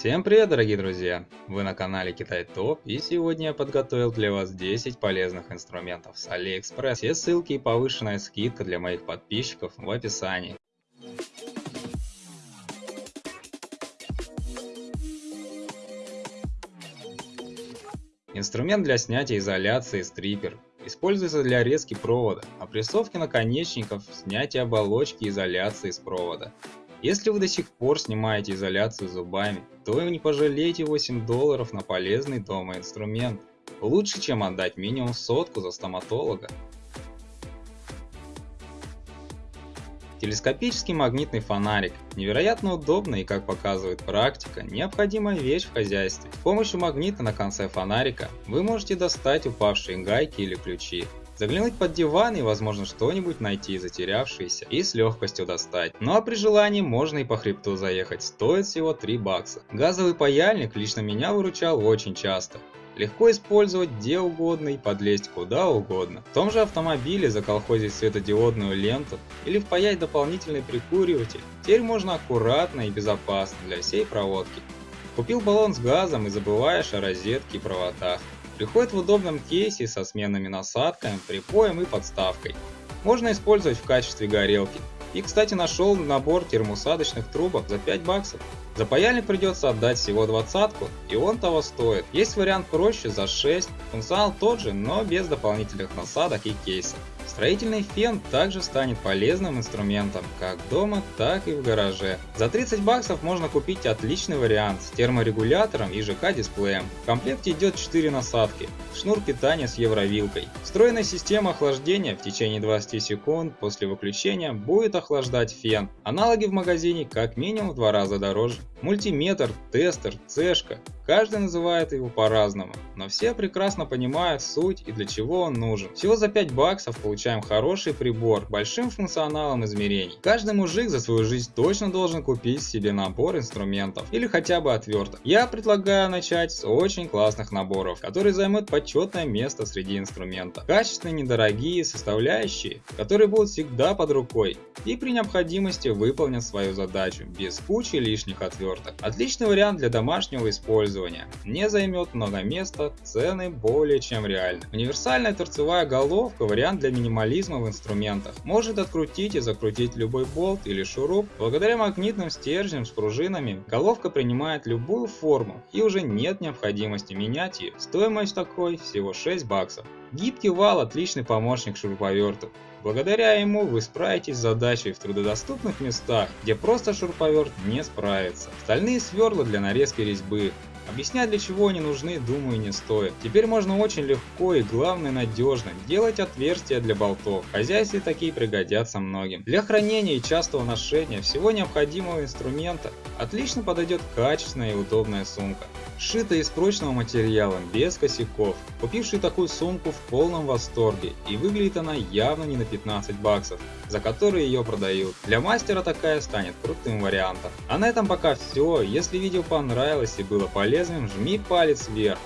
Всем привет, дорогие друзья! Вы на канале Китай Топ, и сегодня я подготовил для вас 10 полезных инструментов с AliExpress. Все ссылки и повышенная скидка для моих подписчиков в описании. Инструмент для снятия изоляции стрипер. Используется для резки провода, опрессовки наконечников, снятия оболочки изоляции с провода. Если вы до сих пор снимаете изоляцию зубами, то не пожалейте 8 долларов на полезный дома инструмент. Лучше, чем отдать минимум сотку за стоматолога. Телескопический магнитный фонарик. Невероятно удобно и, как показывает практика, необходимая вещь в хозяйстве. С помощью магнита на конце фонарика вы можете достать упавшие гайки или ключи, Заглянуть под диван и возможно что-нибудь найти затерявшееся и с легкостью достать. Ну а при желании можно и по хребту заехать, стоит всего 3 бакса. Газовый паяльник лично меня выручал очень часто. Легко использовать где угодно и подлезть куда угодно. В том же автомобиле заколхозить светодиодную ленту или впаять дополнительный прикуриватель. Теперь можно аккуратно и безопасно для всей проводки. Купил баллон с газом и забываешь о розетке и проводах. Приходит в удобном кейсе со сменными насадками, припоем и подставкой. Можно использовать в качестве горелки. И кстати нашел набор термоусадочных трубок за 5 баксов. За паяльник придется отдать всего двадцатку, и он того стоит. Есть вариант проще за 6, функционал тот же, но без дополнительных насадок и кейсов. Строительный фен также станет полезным инструментом как дома, так и в гараже. За 30 баксов можно купить отличный вариант с терморегулятором и ЖК-дисплеем. В комплекте идет 4 насадки, шнур питания с евровилкой. Встроенная система охлаждения в течение 20 секунд после выключения будет охлаждать фен. Аналоги в магазине как минимум в два раза дороже. Мультиметр, тестер, цешка. Каждый называет его по-разному, но все прекрасно понимают суть и для чего он нужен. Всего за 5 баксов получаем хороший прибор, большим функционалом измерений. Каждый мужик за свою жизнь точно должен купить себе набор инструментов или хотя бы отверток. Я предлагаю начать с очень классных наборов, которые займут почетное место среди инструментов. Качественные, недорогие, составляющие, которые будут всегда под рукой и при необходимости выполнят свою задачу без кучи лишних отверток. Отличный вариант для домашнего использования. Не займет много места, цены более чем реальны. Универсальная торцевая головка – вариант для минимализма в инструментах. Может открутить и закрутить любой болт или шуруп. Благодаря магнитным стержням с пружинами головка принимает любую форму и уже нет необходимости менять ее. Стоимость такой всего 6 баксов. Гибкий вал – отличный помощник шуруповерту. Благодаря ему вы справитесь с задачей в трудодоступных местах, где просто шуруповерт не справится. Стальные сверла для нарезки резьбы. Объяснять для чего они нужны, думаю, не стоит. Теперь можно очень легко и главное надежно делать отверстия для болтов. В хозяйстве такие пригодятся многим. Для хранения и частого ношения всего необходимого инструмента отлично подойдет качественная и удобная сумка сшита из прочного материала, без косяков. Купивший такую сумку в полном восторге, и выглядит она явно не на 15 баксов, за которые ее продают. Для мастера такая станет крутым вариантом. А на этом пока все. Если видео понравилось и было полезным, жми палец вверх.